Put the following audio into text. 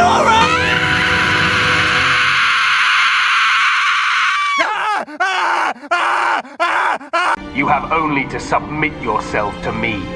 you alright? You have only to submit yourself to me.